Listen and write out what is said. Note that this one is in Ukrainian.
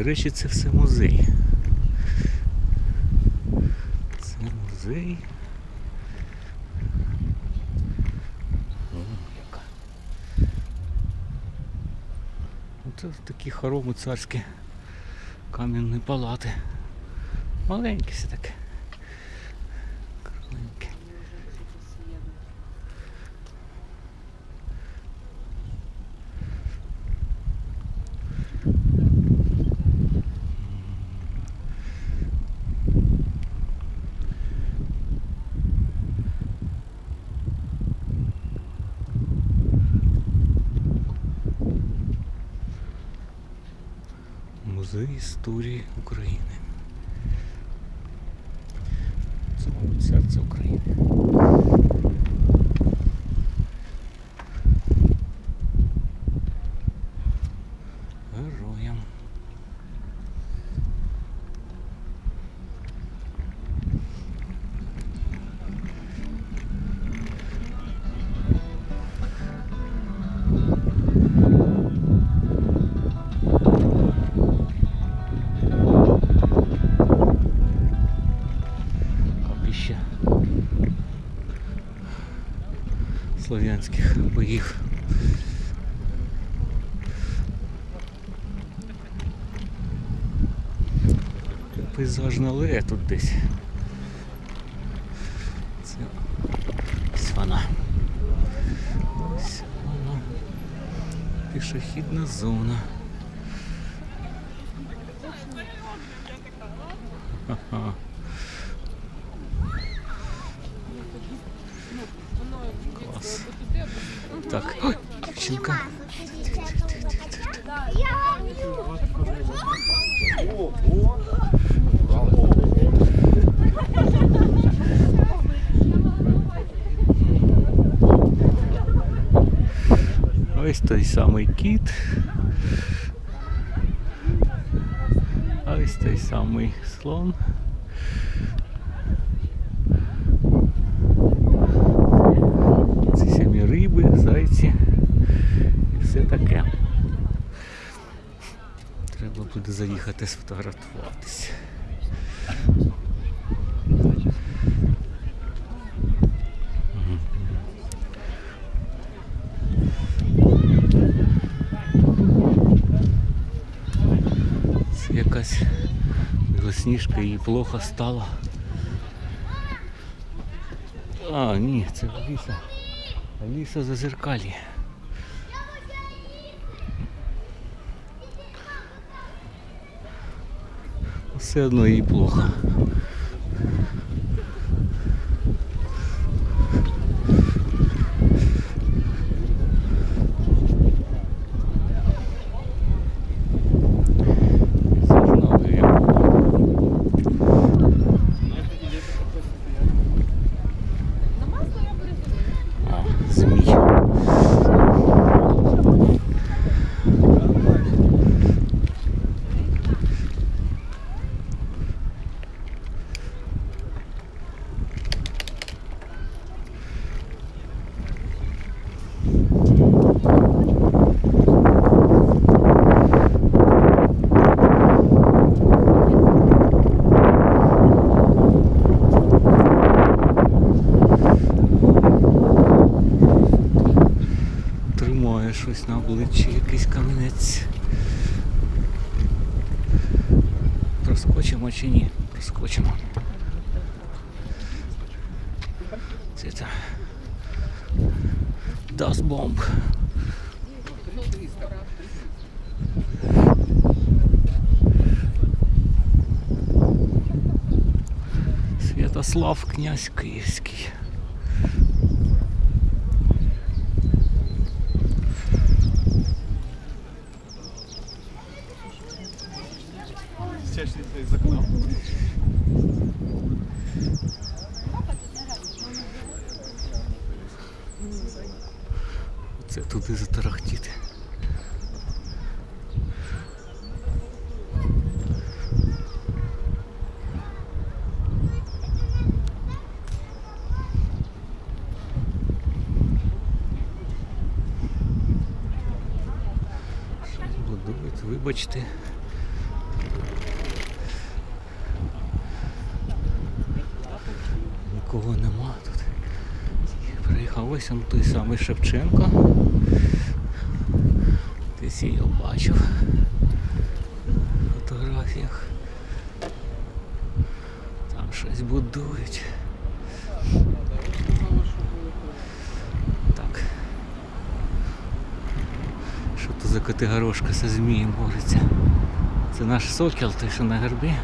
До речі, це все музей. Це музей. О, яка. Оце такі хороми царські кам'яні палати. Маленькі все таке. Музей історії України. Це мабуть, серце України. Слов'янських боїв. Пейзажна алея тут десь. Це ось вона. Ось вона. Пішохідна зона. Так, ой, дівчинка. Ось той самий кіт. Ось той самий слон. Треба буде заїхати сфотографуватися. Це якась білосніжка їй плохо стало. А, ні, це Аліса. Аліса зазеркалье. Все одно їй плохо. Зажнали. А, змій. Проскочимо чи ні? Проскочимо. Це та Das Bomb. Святослав князь Київський. Чешется из окна. Це туди затарахтіти. Вибачте. Нікого нема тут. Приїхав ось он той самий Шевченко. Десь я його бачив в фотографіях. Там щось будують. Так. Що то за котигорошка зі змієм бореться? Це наш сокіл, той, що на гербі.